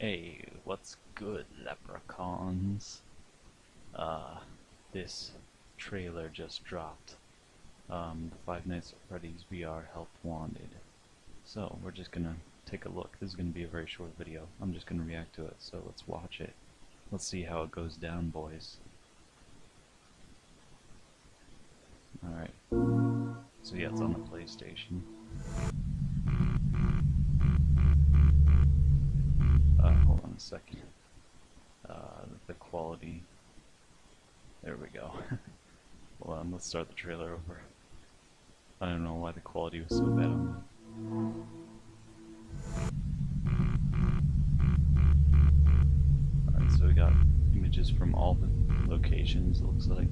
Hey, what's good, leprechauns? Uh, this trailer just dropped. Um, the Five Nights at Freddy's VR Help Wanted. So, we're just gonna take a look. This is gonna be a very short video. I'm just gonna react to it, so let's watch it. Let's see how it goes down, boys. Alright. So yeah, it's on the PlayStation. Hold on a second. Uh, the quality. There we go. Hold on, let's start the trailer over. I don't know why the quality was so bad Alright, so we got images from all the locations, it looks like.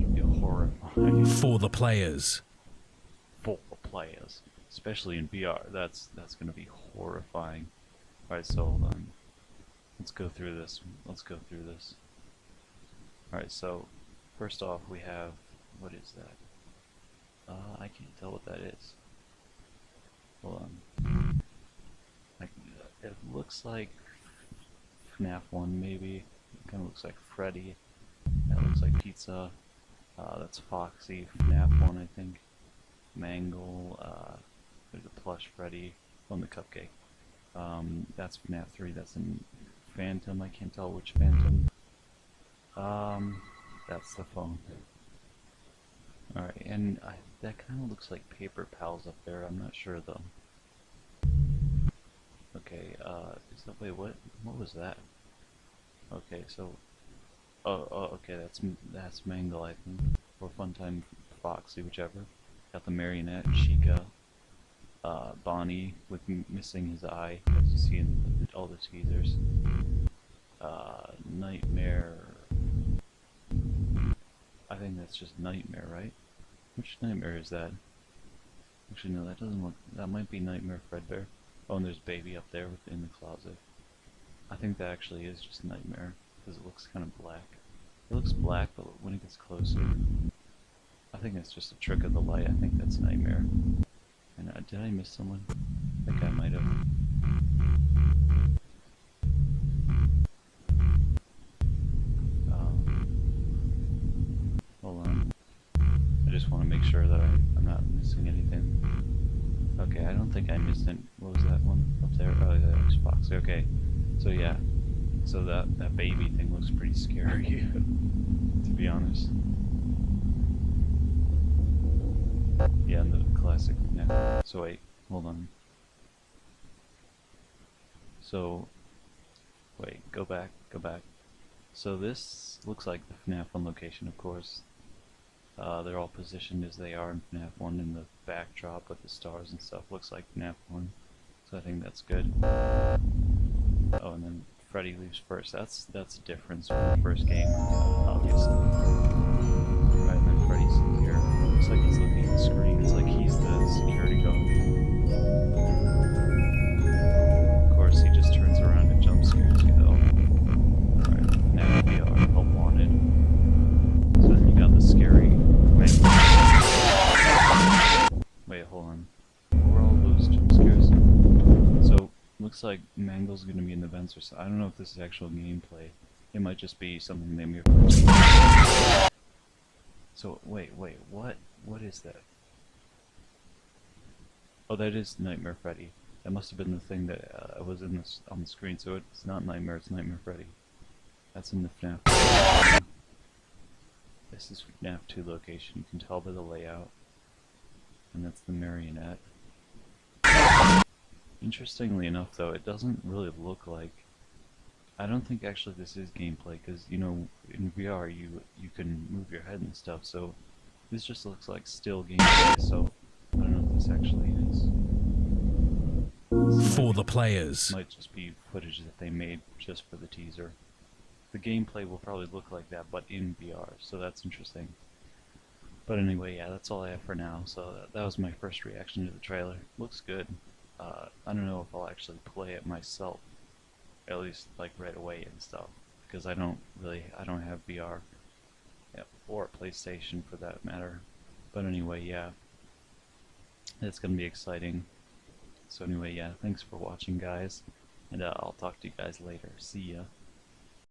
Gonna be horrifying for the players. for the players, especially in VR. That's that's gonna be horrifying. All right, so hold on. Let's go through this. Let's go through this. All right, so first off, we have what is that? Uh, I can't tell what that is. Hold on. I, it looks like FNAF 1 maybe. It kind of looks like Freddy. That looks like Pizza. Uh, that's Foxy, FNAF 1 I think. Mangle, uh, there's a plush Freddy on the cupcake. Um, that's FNAF 3, that's in Phantom, I can't tell which Phantom. Um, that's the phone. Alright, and I, that kind of looks like Paper Pals up there, I'm not sure though. Okay, uh, is that, wait, what, what was that? Okay, so, oh, oh, okay, that's, that's Mangle, I think, or Funtime Foxy, whichever. Got the marionette, Chica, uh, Bonnie with missing his eye, as you see in all the teasers. Uh, Nightmare. I think that's just Nightmare, right? Which Nightmare is that? Actually, no, that doesn't look. That might be Nightmare Fredbear. Oh, and there's Baby up there in the closet. I think that actually is just Nightmare because it looks kind of black. It looks black, but when it gets closer, I think that's just a trick of the light. I think that's Nightmare. And uh, did I miss someone? I think I might have. Um, hold on. I just want to make sure that I, I'm not missing anything. Okay, I don't think I missed it. What was that one up there? Oh, was Foxy. Okay, so yeah. So that, that baby thing looks pretty scary, to be honest. Yeah, and the classic. Yeah. So wait, hold on. So, wait, go back, go back. So this looks like the FNAF 1 location, of course. Uh, they're all positioned as they are in FNAF 1 in the backdrop with the stars and stuff. Looks like FNAF 1. So I think that's good. Oh, and then Freddy leaves first. That's that's a difference from the first game, obviously. Right, and then Freddy's here. Looks like he's looking at the screen. It's like he's the security guard. Of course, he just turns around and jump scares you, though. Right, now we are help wanted. So then you got the scary. Wait, hold on. Looks like Mangle's gonna be in the vents or something. I don't know if this is actual gameplay. It might just be something they move. So, wait, wait, what? What is that? Oh, that is Nightmare Freddy. That must have been the thing that uh, was in this on the screen. So it's not Nightmare, it's Nightmare Freddy. That's in the FNAF. This is FNAF 2 location. You can tell by the layout. And that's the marionette. Interestingly enough, though, it doesn't really look like. I don't think actually this is gameplay because you know in VR you you can move your head and stuff. So this just looks like still gameplay. So I don't know if this actually is. For the players. might just be footage that they made just for the teaser. The gameplay will probably look like that, but in VR, so that's interesting. But anyway, yeah, that's all I have for now. So that, that was my first reaction to the trailer. Looks good. Uh, I don't know if I'll actually play it myself, at least like right away and stuff, because I don't really, I don't have VR, or PlayStation for that matter. But anyway, yeah, it's gonna be exciting. So anyway, yeah, thanks for watching, guys, and uh, I'll talk to you guys later. See ya.